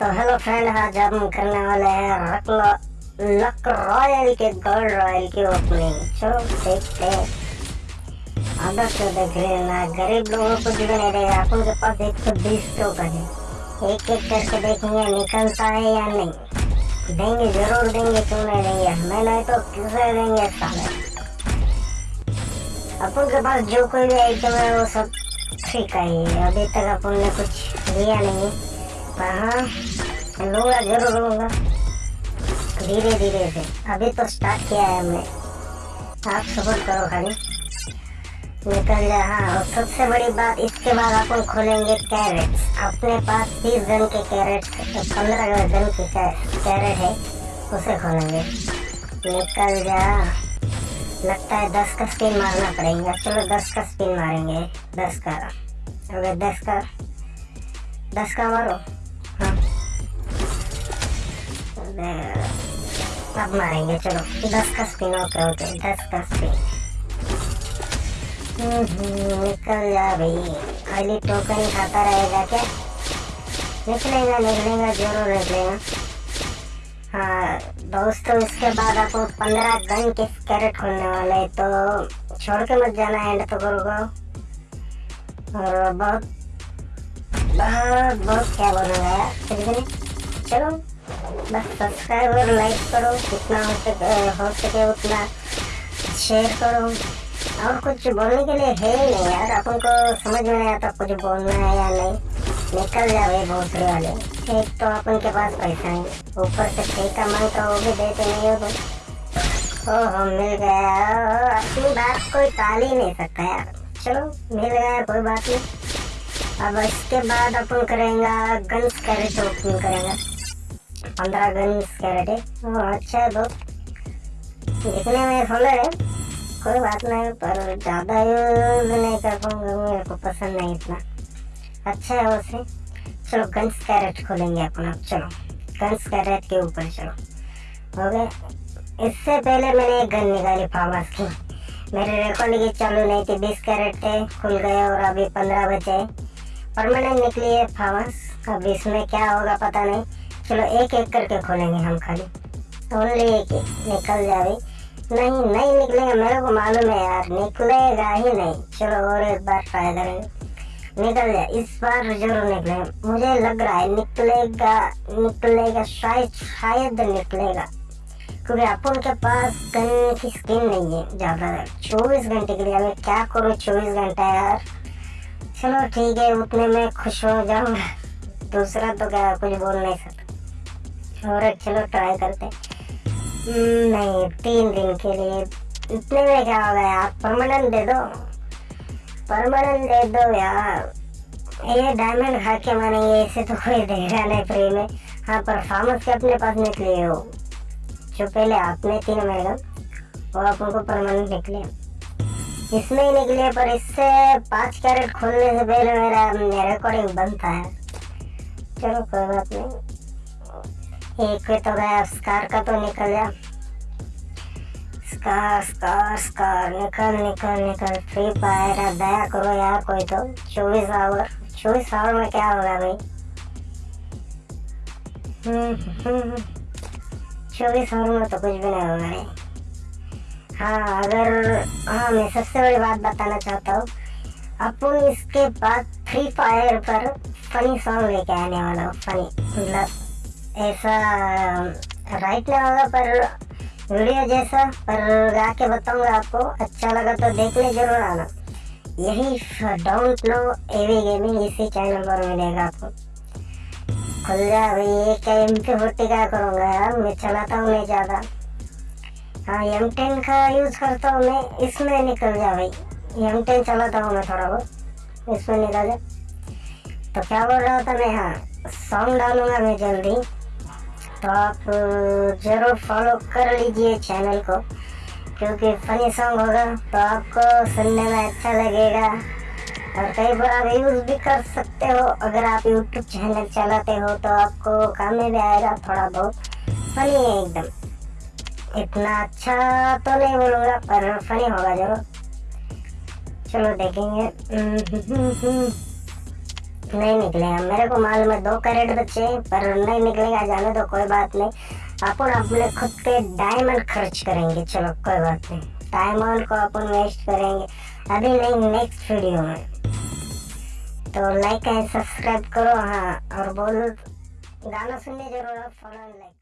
तो hello friend आज हम करने वाले हैं रक लक रॉयल के गोल्ड रॉयल की ओपनिंग चलो देखते हैं। आदत से देख रहे हैं ना, गरीब लोगों को भी नहीं देगा अपन के पास एक सौ बीस टोकन है। एक एक करके देखेंगे निकलता है या नहीं। देंगे, ज़रूर देंगे, क्यों नहीं देंगे? हमें नहीं तो किसे देंगे साले? अपन के पास जो कोई भी आइटम है, वो सब ठीक है। अभी तक अपन ने कुछ लिया नहीं। हाँ लूँगा ज़रूर लूँगा धीरे धीरे से अभी तो स्टार्ट किया है हमने। आप सपोर्ट करो, खाली। निकल जा हाँ और सबसे बड़ी बात इसके बाद अपन खोलेंगे कैरेट्स अपने पास तीस गन के कैरेट्स पंद्रह गन के कैरेट है उसे खोलेंगे निकल जा लगता है, दस का स्पिन मारना पड़ेगा, चलो दस का स्पिन मारेंगे। दस का अगर दस का दस का मारो। अब मारेंगे चलो दस का स्पिन ओके ओके दस का स्पिन निकल जा भाई खाली टोकन खाता रहेगा क्या निकलेगा निकलेगा ज़रूर निकलेगा हाँ दोस्तों इसके बाद आपको पंद्रह गन के कैरेट खोलने वाले हैं, तो छोड़ के मत जाना एंड तो करोगा और बहुत बहुत बहुत क्या बोलूँगा यार चलो बस सब्सक्राइब और लाइक करो, जितना हो सके हो सके उतना शेयर करो। और कुछ बोलने के लिए है ही नहीं यार, अपन को समझ में नहीं आता कुछ बोलना है या नहीं। निकल जावे भोसले वाले। एक तो अपन के पास पैसा है ऊपर से ठेका माँगता वो भी देते नहीं हो तो ओहो मिल गया अपनी बात कोई टाल ही नहीं सकता यार। चलो, मिल गया कोई बात नहीं। अब इसके बाद अपन करेंगे गन्स कैरेट ओपन करेंगे। पंद्रह गन्स कैरेट है ओह, अच्छा है बहुत। दिखने में सोलर है कोई बात नहीं पर ज़्यादा यूज़ नहीं कर पाऊँगा मेरे को पसंद नहीं इतना। अच्छा है वैसे चलो गन्स कैरेट खोलेंगे अपन चलो। गन्स कैरेट के ऊपर चलो। हो गए इससे पहले मैंने एक गन निकाली फार्मर्स की। मेरे रिकॉर्ड की चालू नहीं थी बीस कैरेट थे खुल गए और अभी पंद्रह बचे परमानेंट निकली है फार्मस अब इसमें क्या होगा पता नहीं। चलो एक एक करके खोलेंगे हम खाली। ओनली एक ही निकल जाए नहीं नहीं निकलेगा, मेरे को मालूम है यार, निकलेगा ही नहीं। चलो और एक बार ट्राई करेंगे। निकल जाए इस बार ज़रूर निकलेगा। मुझे लग रहा है निकलेगा निकलेगा, शायद शायद निकलेगा। क्योंकि अपन के पास गन की स्किन नहीं है, ज़्यादा चौबीस घंटे के लिए मैं क्या करूँ? चौबीस घंटा यार। चलो ठीक है, उतने में खुश हो जाऊँगा। दूसरा तो क्या, कुछ बोल नहीं सकता। एक चलो ट्राई करते हम्म, नहीं तीन दिन के लिए इतने में क्या होगा यार? परमानेंट दे दो। परमानेंट दे दो यार। ये डायमंड खा के मानेंगे इसे तो कोई देगा नहीं फ्री में। हाँ पर फार्मस के अपने पास निकले हो। जो पहले आपने तीन मिलेगा वो अपन को परमानेंट निकले इसमें ही निकले पर इससे पाँच कैरेट खोलने से पहले मेरा रिकॉर्डिंग था यार। चलो कोई बात नहीं। एक तो गया, स्कार का तो निकल गया। स्कार स्कार स्कार, निकल निकल निकल। फ्री फायर अब दया करो यार कोई तो। चौबीस आवर चौबीस आवर में क्या होगा भाई? चौबीस आवर में तो कुछ भी नहीं होगा नहीं हाँ अगर हाँ मैं सबसे बड़ी बात बताना चाहता हूँ। अपन इसके बाद फ्री फायर पर फनी सॉन्ग लेके आने वाला हूँ फनी मतलब ऐसा राइट होगा पर वीडियो जैसा, पर गा के बताऊँगा आपको। अच्छा लगा तो देखने ज़रूर आना। यही डोंट नो एवी गेमिंग इसी चैनल पर मिलेगा आपको। खुल जा भाई, ये क्या एम के फोर्टी का करूँगा यार? मैं चलाता हूँ नहीं ज़्यादा। हाँ एम टेन का यूज़ करता हूँ मैं, इसमें निकल जा भाई। एम टेन चलाता हूँ मैं थोड़ा बहुत, इसमें निकल जा। तो क्या बोल रहा था मैं? हाँ सॉन्ग डालूँगा मैं जल्दी। तो आप ज़रूर फॉलो कर लीजिए चैनल को, क्योंकि फनी सॉन्ग होगा तो आपको सुनने में अच्छा लगेगा। और कई बार आप यूज़ भी कर सकते हो, अगर आप यूट्यूब चैनल चलाते हो तो आपको काम में भी आएगा थोड़ा बहुत। फनी है एकदम। इतना अच्छा तो नहीं बोलूँगा, पर फनी होगा ज़रूर। चलो देखेंगे। नहीं निकले हैं। मेरे को मालूम है दो कैरेट बच्चे हैं, पर नहीं निकलेगा जाने दो कोई बात नहीं। अपन अपने खुद के डायमंड खर्च करेंगे चलो कोई बात नहीं। डायमंड को अपन वेस्ट करेंगे। अभी नहीं नेक्स्ट वीडियो में। तो लाइक एंड सब्सक्राइब करो हाँ और बोलो गाना सुनने ज़रूर फॉलो लाइक